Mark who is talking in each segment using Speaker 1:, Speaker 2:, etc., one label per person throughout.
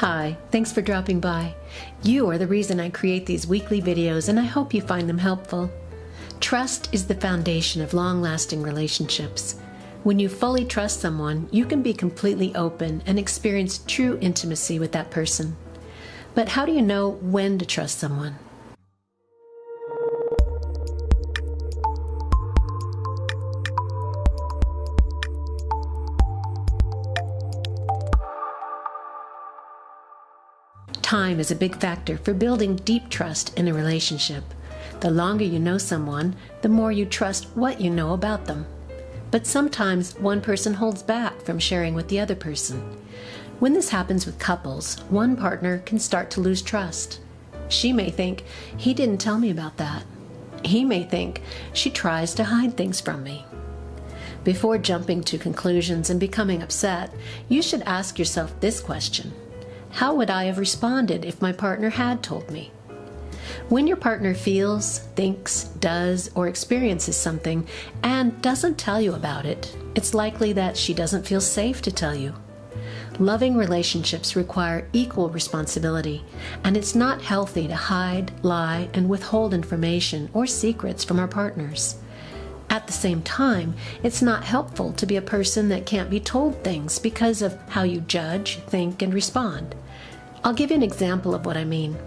Speaker 1: Hi, thanks for dropping by. You are the reason I create these weekly videos and I hope you find them helpful. Trust is the foundation of long lasting relationships. When you fully trust someone, you can be completely open and experience true intimacy with that person. But how do you know when to trust someone? Time is a big factor for building deep trust in a relationship. The longer you know someone, the more you trust what you know about them. But sometimes one person holds back from sharing with the other person. When this happens with couples, one partner can start to lose trust. She may think, he didn't tell me about that. He may think, she tries to hide things from me. Before jumping to conclusions and becoming upset, you should ask yourself this question how would I have responded if my partner had told me? When your partner feels, thinks, does, or experiences something and doesn't tell you about it, it's likely that she doesn't feel safe to tell you. Loving relationships require equal responsibility, and it's not healthy to hide, lie, and withhold information or secrets from our partners. At the same time, it's not helpful to be a person that can't be told things because of how you judge, think, and respond. I'll give you an example of what I mean.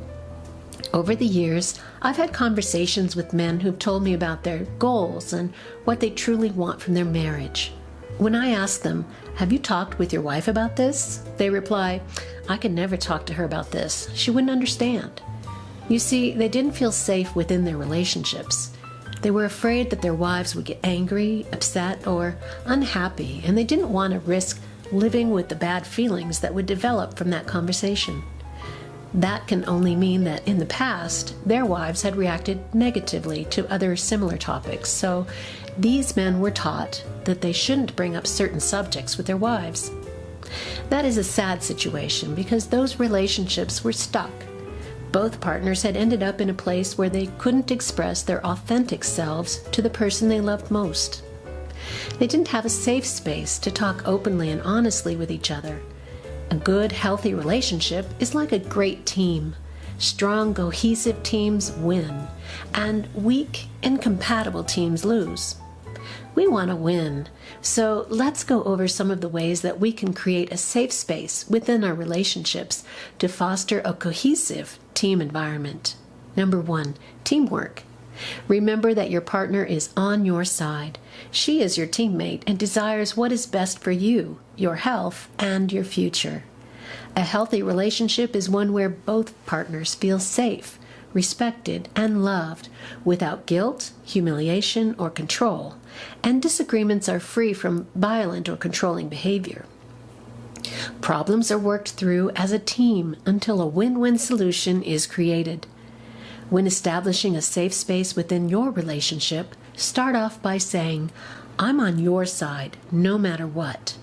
Speaker 1: Over the years, I've had conversations with men who've told me about their goals and what they truly want from their marriage. When I ask them, Have you talked with your wife about this? they reply, I could never talk to her about this. She wouldn't understand. You see, they didn't feel safe within their relationships. They were afraid that their wives would get angry, upset, or unhappy, and they didn't want to risk living with the bad feelings that would develop from that conversation. That can only mean that in the past, their wives had reacted negatively to other similar topics, so these men were taught that they shouldn't bring up certain subjects with their wives. That is a sad situation because those relationships were stuck both partners had ended up in a place where they couldn't express their authentic selves to the person they loved most. They didn't have a safe space to talk openly and honestly with each other. A good, healthy relationship is like a great team. Strong, cohesive teams win, and weak, incompatible teams lose. We want to win. So let's go over some of the ways that we can create a safe space within our relationships to foster a cohesive team environment. Number one, teamwork. Remember that your partner is on your side. She is your teammate and desires what is best for you, your health, and your future. A healthy relationship is one where both partners feel safe, respected, and loved without guilt, humiliation, or control, and disagreements are free from violent or controlling behavior. Problems are worked through as a team until a win win solution is created. When establishing a safe space within your relationship, start off by saying, I'm on your side no matter what.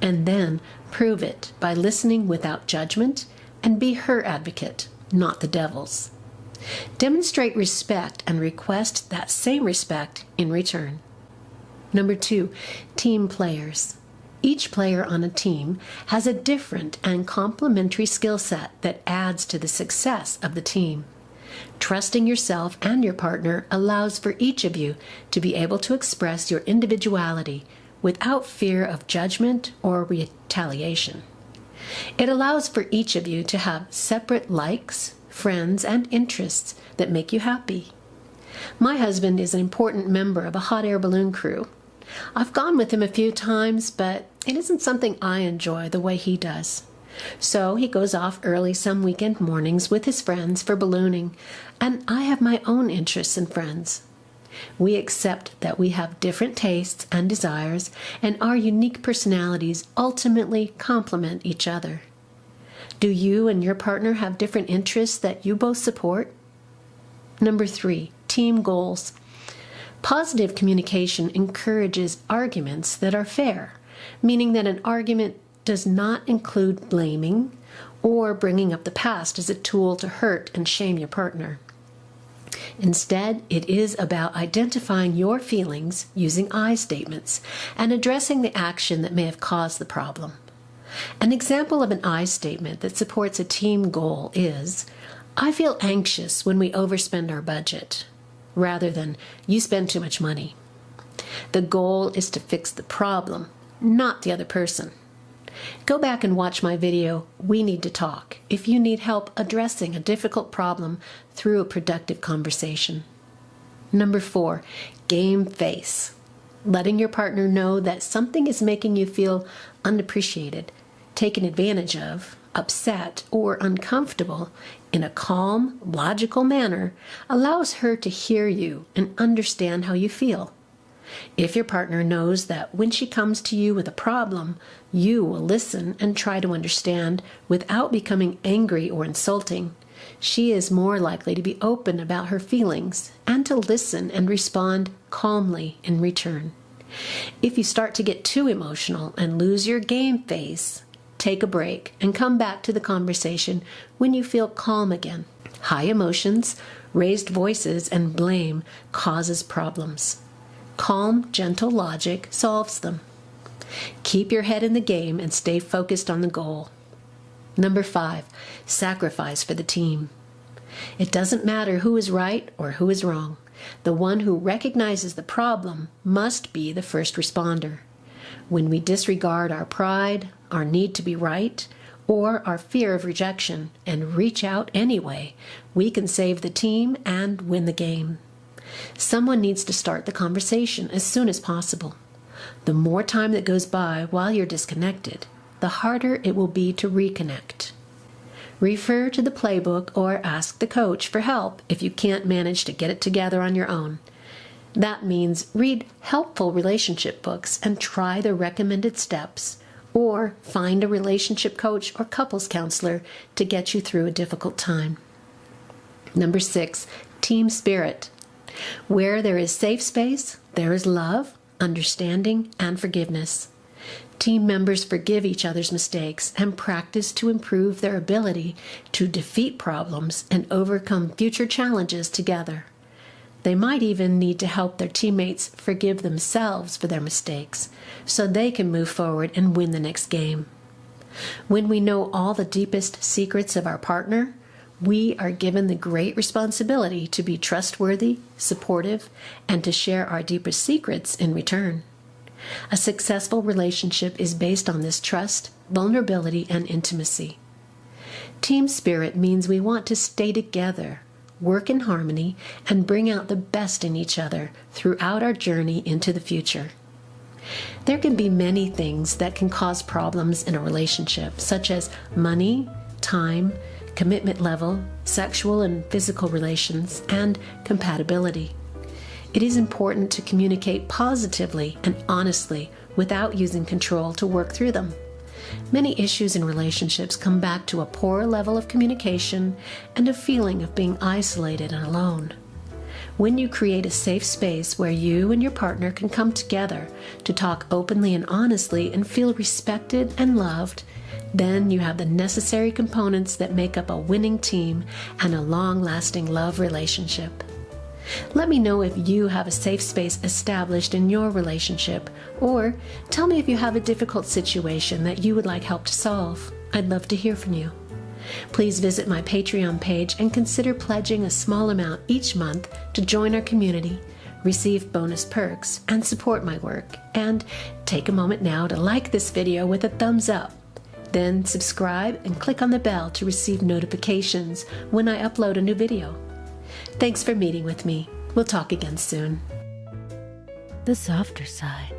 Speaker 1: And then prove it by listening without judgment and be her advocate, not the devil's. Demonstrate respect and request that same respect in return. Number two, team players. Each player on a team has a different and complementary skill set that adds to the success of the team. Trusting yourself and your partner allows for each of you to be able to express your individuality without fear of judgment or retaliation. It allows for each of you to have separate likes, friends, and interests that make you happy. My husband is an important member of a hot air balloon crew. I've gone with him a few times, but it isn't something I enjoy the way he does. So he goes off early some weekend mornings with his friends for ballooning, and I have my own interests and friends. We accept that we have different tastes and desires, and our unique personalities ultimately complement each other. Do you and your partner have different interests that you both support? Number three, team goals. Positive communication encourages arguments that are fair, meaning that an argument does not include blaming or bringing up the past as a tool to hurt and shame your partner. Instead, it is about identifying your feelings using I statements and addressing the action that may have caused the problem. An example of an I statement that supports a team goal is I feel anxious when we overspend our budget, rather than you spend too much money. The goal is to fix the problem, not the other person. Go back and watch my video, We Need to Talk, if you need help addressing a difficult problem through a productive conversation. Number four, game face. Letting your partner know that something is making you feel unappreciated, taken advantage of, upset, or uncomfortable in a calm, logical manner allows her to hear you and understand how you feel. If your partner knows that when she comes to you with a problem, you will listen and try to understand without becoming angry or insulting, she is more likely to be open about her feelings and to listen and respond calmly in return. If you start to get too emotional and lose your game face, take a break and come back to the conversation when you feel calm again. High emotions, raised voices, and blame causes problems. Calm, gentle logic solves them. Keep your head in the game and stay focused on the goal. Number five, sacrifice for the team. It doesn't matter who is right or who is wrong. The one who recognizes the problem must be the first responder. When we disregard our pride, our need to be right, or our fear of rejection and reach out anyway, we can save the team and win the game. Someone needs to start the conversation as soon as possible. The more time that goes by while you're disconnected, the harder it will be to reconnect. Refer to the playbook or ask the coach for help if you can't manage to get it together on your own. That means read helpful relationship books and try the recommended steps, or find a relationship coach or couples counselor to get you through a difficult time. Number six, team spirit. Where there is safe space, there is love, understanding, and forgiveness. Team members forgive each other's mistakes and practice to improve their ability to defeat problems and overcome future challenges together. They might even need to help their teammates forgive themselves for their mistakes so they can move forward and win the next game. When we know all the deepest secrets of our partner, we are given the great responsibility to be trustworthy, supportive, and to share our deepest secrets in return. A successful relationship is based on this trust, vulnerability, and intimacy. Team spirit means we want to stay together, work in harmony, and bring out the best in each other throughout our journey into the future. There can be many things that can cause problems in a relationship, such as money, time, commitment level, sexual and physical relations, and compatibility. It is important to communicate positively and honestly without using control to work through them. Many issues in relationships come back to a poor level of communication and a feeling of being isolated and alone. When you create a safe space where you and your partner can come together to talk openly and honestly and feel respected and loved, then you have the necessary components that make up a winning team and a long lasting love relationship. Let me know if you have a safe space established in your relationship, or tell me if you have a difficult situation that you would like help to solve. I'd love to hear from you. Please visit my Patreon page and consider pledging a small amount each month to join our community, receive bonus perks, and support my work. And take a moment now to like this video with a thumbs up then subscribe and click on the bell to receive notifications when I upload a new video. Thanks for meeting with me. We'll talk again soon.
Speaker 2: The softer side.